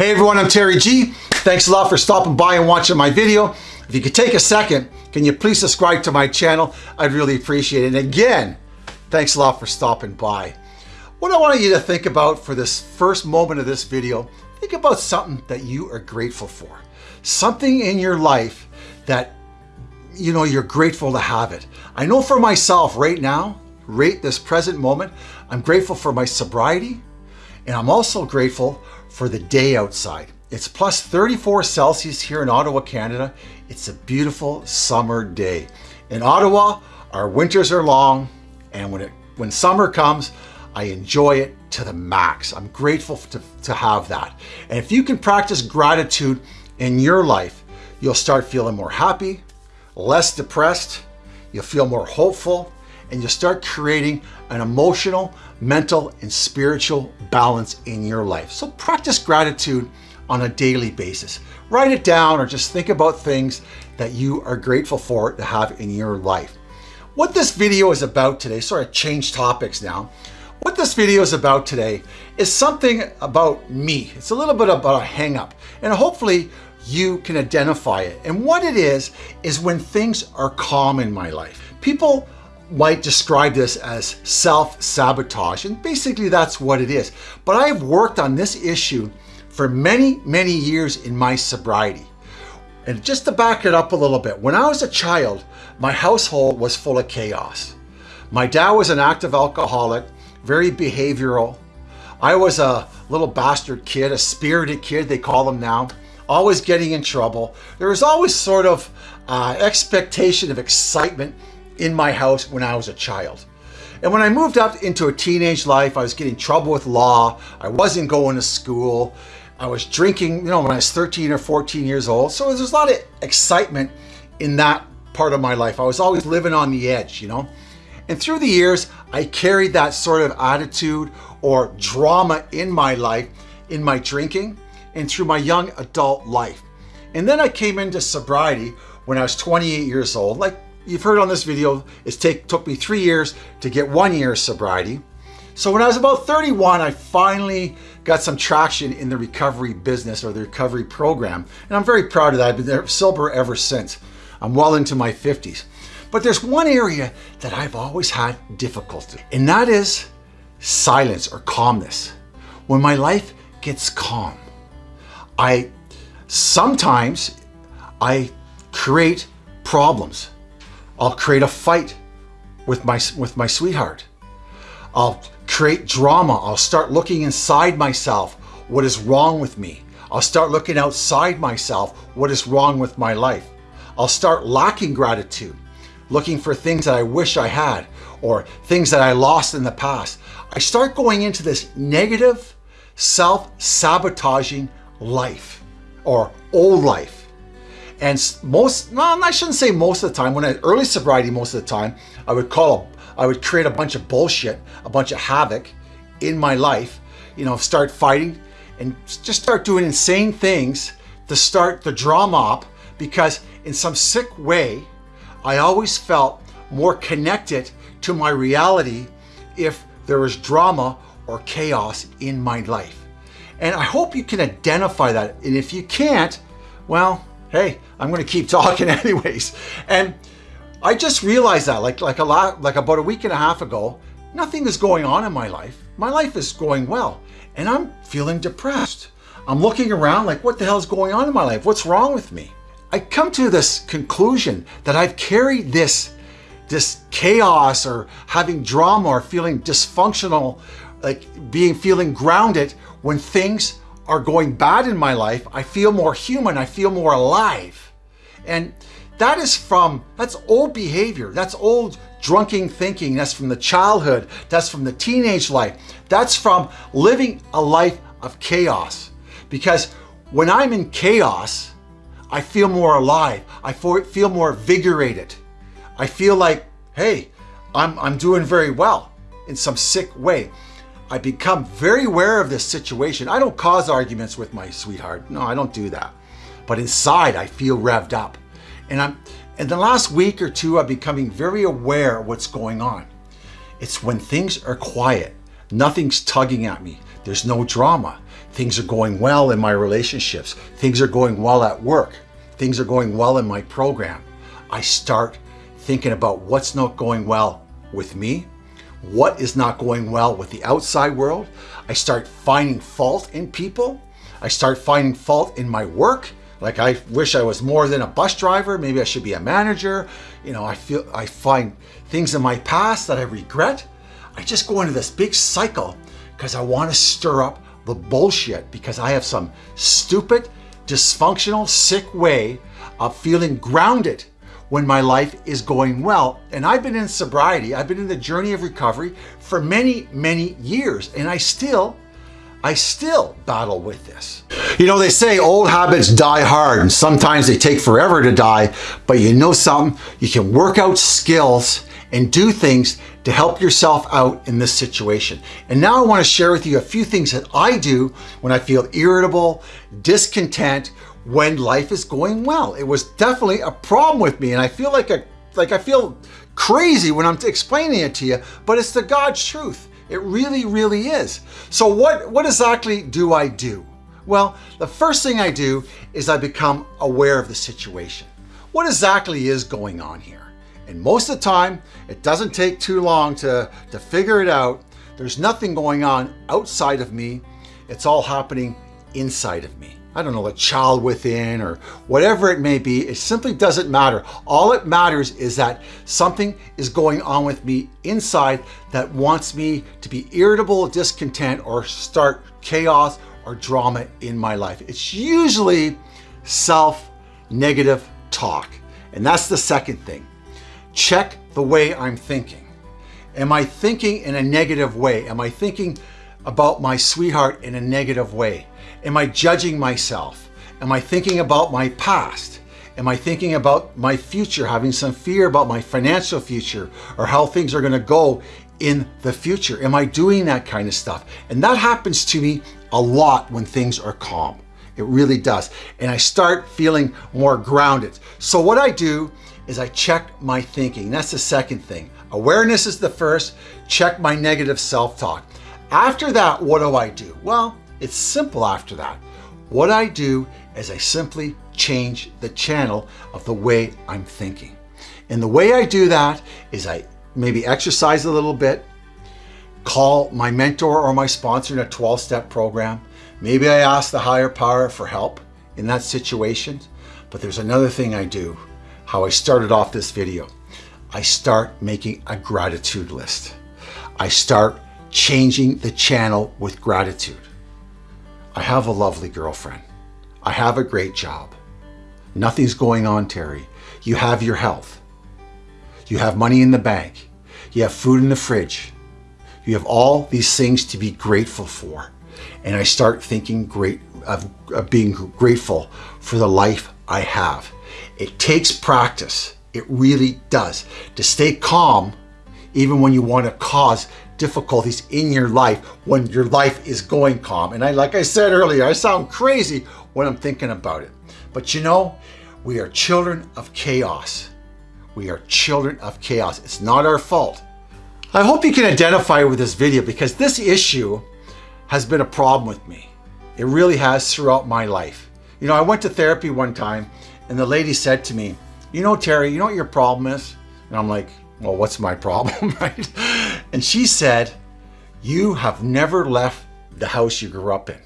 Hey everyone, I'm Terry G. Thanks a lot for stopping by and watching my video. If you could take a second, can you please subscribe to my channel? I'd really appreciate it. And again, thanks a lot for stopping by. What I want you to think about for this first moment of this video, think about something that you are grateful for. Something in your life that you know you're grateful to have it. I know for myself right now, right this present moment, I'm grateful for my sobriety and I'm also grateful for the day outside. It's plus 34 Celsius here in Ottawa, Canada. It's a beautiful summer day. In Ottawa, our winters are long and when, it, when summer comes, I enjoy it to the max. I'm grateful to, to have that. And if you can practice gratitude in your life, you'll start feeling more happy, less depressed, you'll feel more hopeful, and you'll start creating an emotional, mental, and spiritual balance in your life. So practice gratitude on a daily basis. Write it down or just think about things that you are grateful for to have in your life. What this video is about today, sorry, I changed topics now. What this video is about today is something about me. It's a little bit about a hang up and hopefully you can identify it. And what it is, is when things are calm in my life. People might describe this as self-sabotage, and basically that's what it is. But I've worked on this issue for many, many years in my sobriety. And just to back it up a little bit, when I was a child, my household was full of chaos. My dad was an active alcoholic, very behavioral. I was a little bastard kid, a spirited kid, they call them now, always getting in trouble. There was always sort of uh, expectation of excitement in my house when I was a child. And when I moved up into a teenage life, I was getting trouble with law. I wasn't going to school. I was drinking, you know, when I was 13 or 14 years old. So there's a lot of excitement in that part of my life. I was always living on the edge, you know. And through the years, I carried that sort of attitude or drama in my life, in my drinking, and through my young adult life. And then I came into sobriety when I was 28 years old, like you've heard on this video, it take, took me three years to get one year of sobriety. So when I was about 31, I finally got some traction in the recovery business or the recovery program. And I'm very proud of that. I've been there sober ever since. I'm well into my 50s. But there's one area that I've always had difficulty, and that is silence or calmness. When my life gets calm, I sometimes I create problems I'll create a fight with my, with my sweetheart. I'll create drama. I'll start looking inside myself. What is wrong with me? I'll start looking outside myself. What is wrong with my life? I'll start lacking gratitude, looking for things that I wish I had or things that I lost in the past. I start going into this negative, self-sabotaging life or old life. And most, no, I shouldn't say most of the time, when I, early sobriety most of the time, I would call, I would create a bunch of bullshit, a bunch of havoc in my life, you know, start fighting and just start doing insane things to start the drama up because in some sick way, I always felt more connected to my reality if there was drama or chaos in my life. And I hope you can identify that. And if you can't, well, hey, I'm going to keep talking anyways. And I just realized that like, like a lot, like about a week and a half ago, nothing is going on in my life. My life is going well and I'm feeling depressed. I'm looking around like, what the hell is going on in my life? What's wrong with me? I come to this conclusion that I've carried this, this chaos or having drama or feeling dysfunctional, like being feeling grounded when things are going bad in my life, I feel more human, I feel more alive. And that is from, that's old behavior, that's old drunken thinking, that's from the childhood, that's from the teenage life, that's from living a life of chaos. Because when I'm in chaos, I feel more alive, I feel more vigorated. I feel like, hey, I'm, I'm doing very well in some sick way. I become very aware of this situation. I don't cause arguments with my sweetheart. No, I don't do that. But inside, I feel revved up. And I'm in the last week or two, I'm becoming very aware of what's going on. It's when things are quiet, nothing's tugging at me. there's no drama. Things are going well in my relationships. Things are going well at work. Things are going well in my program. I start thinking about what's not going well with me, what is not going well with the outside world. I start finding fault in people. I start finding fault in my work. Like I wish I was more than a bus driver. Maybe I should be a manager. You know, I feel I find things in my past that I regret. I just go into this big cycle because I want to stir up the bullshit because I have some stupid, dysfunctional, sick way of feeling grounded when my life is going well. And I've been in sobriety, I've been in the journey of recovery for many, many years, and I still I still battle with this. You know, they say old habits die hard and sometimes they take forever to die, but you know something? You can work out skills and do things to help yourself out in this situation. And now I wanna share with you a few things that I do when I feel irritable, discontent, when life is going well. It was definitely a problem with me and I feel like a like I feel crazy when I'm explaining it to you, but it's the God's truth. It really, really is. So what, what exactly do I do? Well, the first thing I do is I become aware of the situation. What exactly is going on here? And most of the time, it doesn't take too long to, to figure it out. There's nothing going on outside of me. It's all happening inside of me. I don't know, a child within or whatever it may be, it simply doesn't matter. All it matters is that something is going on with me inside that wants me to be irritable, discontent, or start chaos or drama in my life. It's usually self-negative talk. And that's the second thing. Check the way I'm thinking. Am I thinking in a negative way? Am I thinking about my sweetheart in a negative way? Am I judging myself? Am I thinking about my past? Am I thinking about my future, having some fear about my financial future or how things are going to go in the future? Am I doing that kind of stuff? And that happens to me a lot when things are calm. It really does. And I start feeling more grounded. So what I do is I check my thinking. That's the second thing. Awareness is the first. Check my negative self-talk. After that, what do I do? Well, it's simple after that. What I do is I simply change the channel of the way I'm thinking. And the way I do that is I maybe exercise a little bit, call my mentor or my sponsor in a 12-step program. Maybe I ask the higher power for help in that situation. But there's another thing I do, how I started off this video. I start making a gratitude list. I start changing the channel with gratitude. I have a lovely girlfriend. I have a great job. Nothing's going on, Terry. You have your health. You have money in the bank. You have food in the fridge. You have all these things to be grateful for. And I start thinking great of, of being grateful for the life I have. It takes practice. It really does. To stay calm, even when you want to cause difficulties in your life when your life is going calm. And I, like I said earlier, I sound crazy when I'm thinking about it. But you know, we are children of chaos. We are children of chaos. It's not our fault. I hope you can identify with this video because this issue has been a problem with me. It really has throughout my life. You know, I went to therapy one time and the lady said to me, you know, Terry, you know what your problem is? And I'm like, well, what's my problem, right? And she said, you have never left the house you grew up in.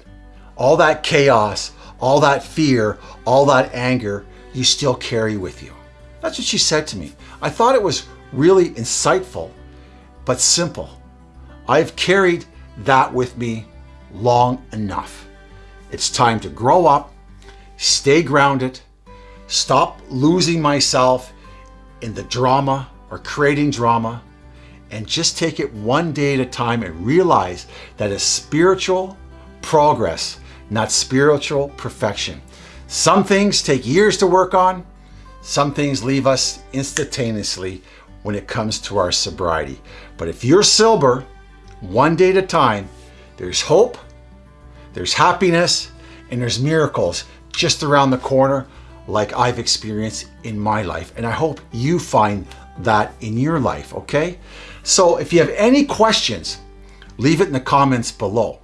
All that chaos, all that fear, all that anger, you still carry with you. That's what she said to me. I thought it was really insightful, but simple. I've carried that with me long enough. It's time to grow up, stay grounded, stop losing myself in the drama or creating drama, and just take it one day at a time and realize that it's spiritual progress, not spiritual perfection. Some things take years to work on. Some things leave us instantaneously when it comes to our sobriety. But if you're sober, one day at a time, there's hope, there's happiness, and there's miracles just around the corner like I've experienced in my life. And I hope you find that in your life, okay? So if you have any questions, leave it in the comments below.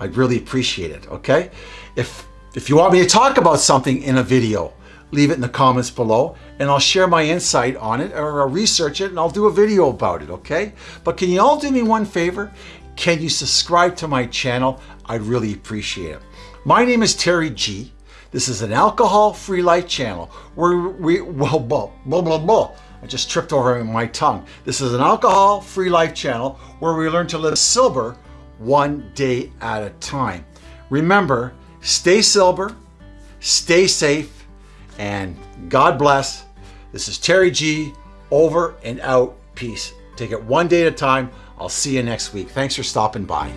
I'd really appreciate it, okay? If, if you want me to talk about something in a video, leave it in the comments below and I'll share my insight on it or I'll research it and I'll do a video about it, okay? But can you all do me one favor? Can you subscribe to my channel? I'd really appreciate it. My name is Terry G. This is an alcohol-free life channel where we, well, blah, blah, blah, blah. I just tripped over my tongue. This is an alcohol-free life channel where we learn to live sober one day at a time. Remember, stay sober, stay safe, and God bless. This is Terry G. Over and out. Peace. Take it one day at a time. I'll see you next week. Thanks for stopping by.